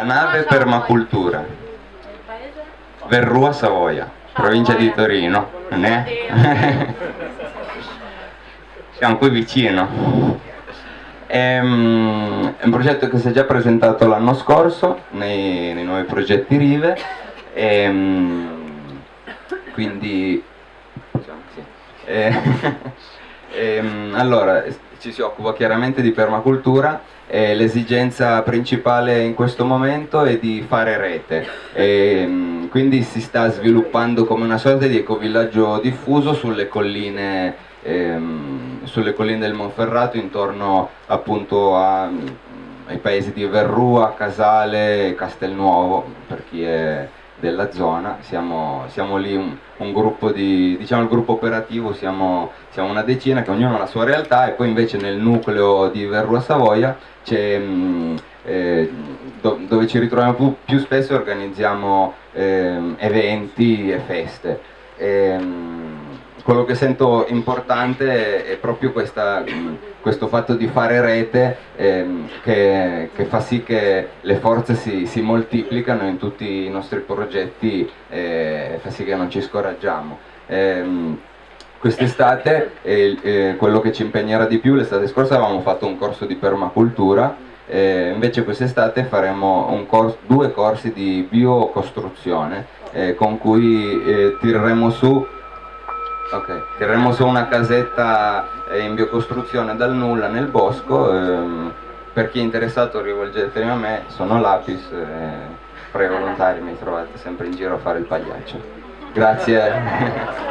La nave permacultura. Verrua Savoia, provincia di Torino. È? Siamo qui vicino. È mm, è un progetto che si è già presentato l'anno scorso nei, nei nuovi progetti Rive. E, mm, quindi sì. Eh, ehm, allora, ci si occupa chiaramente di permacultura e l'esigenza principale in questo momento è di fare rete. Ehm, quindi si sta sviluppando come una sorta di ecovillaggio diffuso sulle colline, ehm, sulle colline del Monferrato intorno appunto a- ai paesi di Verrua, Casale e Castelnuovo, per chi è della zona, siamo, siamo lì un, un gruppo di, diciamo il gruppo operativo, siamo, siamo una decina che ognuno ha la sua realtà e poi invece nel nucleo di Verrua Savoia mh, eh, do- dove ci ritroviamo più, più spesso e organizziamo ehm, eventi e feste. Ehm, quello che sento importante è proprio questa, questo fatto di fare rete ehm, che, che fa sì che le forze si, si moltiplicano in tutti i nostri progetti e fa sì che non ci scoraggiamo. Ehm, Quest'estate eh, eh, quello che ci impegnerà di più, l'estate scorsa avevamo fatto un corso di permacultura, eh, invece quest'estate faremo un cors- due corsi di biocostruzione eh, con cui eh, tireremo su Ok, tireremo su una casetta eh, in biocostruzione dal nulla nel bosco. ehm, per chi è interessato rivolgetevi a me, sono Lapis, eh, prego volontari, mi trovate sempre in giro a fare il pagliaccio. Grazie.